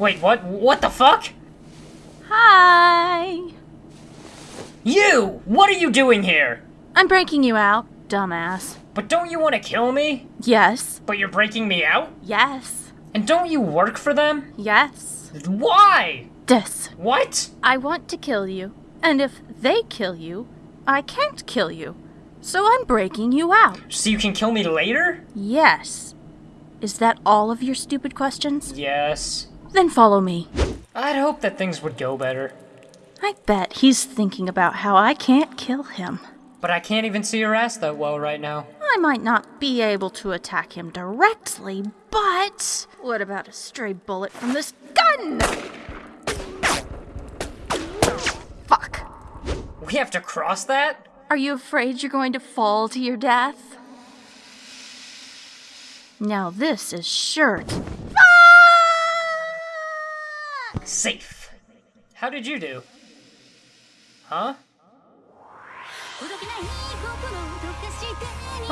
Wait, what? What the fuck? Hi! You! What are you doing here? I'm breaking you out, dumbass. But don't you want to kill me? Yes. But you're breaking me out? Yes. And don't you work for them? Yes. Why? This. What? I want to kill you, and if they kill you, I can't kill you. So I'm breaking you out. So you can kill me later? Yes. Is that all of your stupid questions? Yes. Then follow me. I'd hope that things would go better. I bet he's thinking about how I can't kill him. But I can't even see your ass that well right now. I might not be able to attack him directly, but what about a stray bullet from this gun? Fuck. We have to cross that? Are you afraid you're going to fall to your death? Now this is sure to. Safe. How did you do? Huh?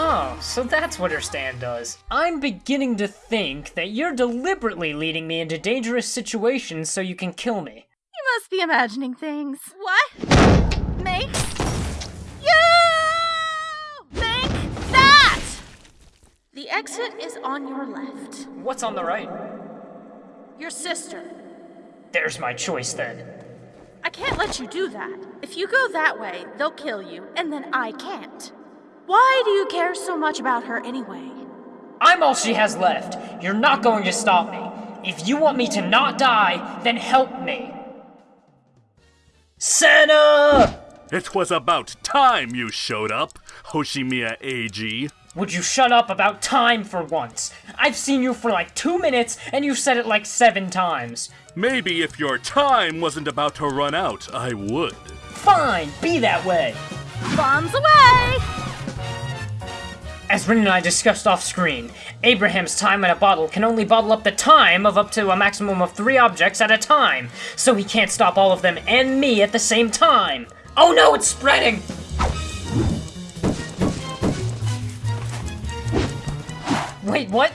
Oh, so that's what her stand does. I'm beginning to think that you're deliberately leading me into dangerous situations so you can kill me. You must be imagining things. What makes you think that? The exit is on your left. What's on the right? Your sister. There's my choice then. I can't let you do that. If you go that way, they'll kill you, and then I can't. Why do you care so much about her anyway? I'm all she has left. You're not going to stop me. If you want me to not die, then help me. Senna! It was about time you showed up, Hoshimiya Eiji. Would you shut up about time for once? I've seen you for like two minutes, and you said it like seven times. Maybe if your time wasn't about to run out, I would. Fine, be that way. Bombs away! As Rin and I discussed off screen, Abraham's time in a bottle can only bottle up the time of up to a maximum of three objects at a time, so he can't stop all of them and me at the same time. Oh no, it's spreading! Wait, what?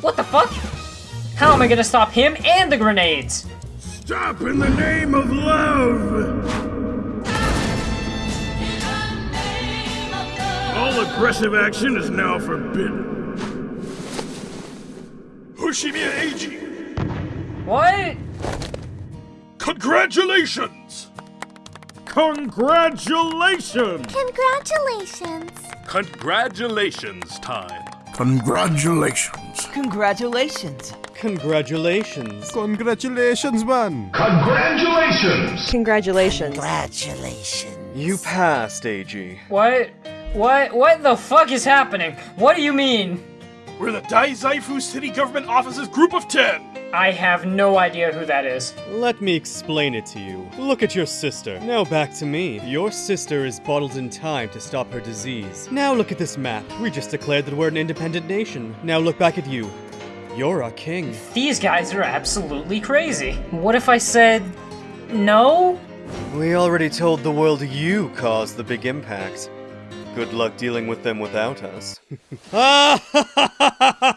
What the fuck? How am I gonna stop him and the grenades? Stop in the name of love! All aggressive action is now forbidden. Hoshimiya Eiji, What? congratulations! Congratulations! Congratulations! Congratulations time. Congratulations. Congratulations. Congratulations. Congratulations, man. Congratulations! Congratulations. Congratulations. You passed, Eiji. What? What? What the fuck is happening? What do you mean? We're the Dazaifu City Government Office's Group of Ten! I have no idea who that is. Let me explain it to you. Look at your sister. Now back to me. Your sister is bottled in time to stop her disease. Now look at this map. We just declared that we're an independent nation. Now look back at you. You're a king. These guys are absolutely crazy. What if I said no? We already told the world you caused the big impact. Good luck dealing with them without us. Ah!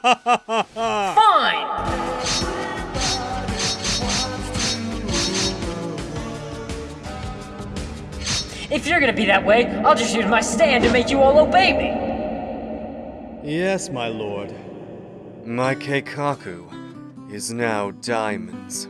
If you're gonna be that way, I'll just use my stand to make you all obey me. yes, my lord. My Keikaku is now diamonds.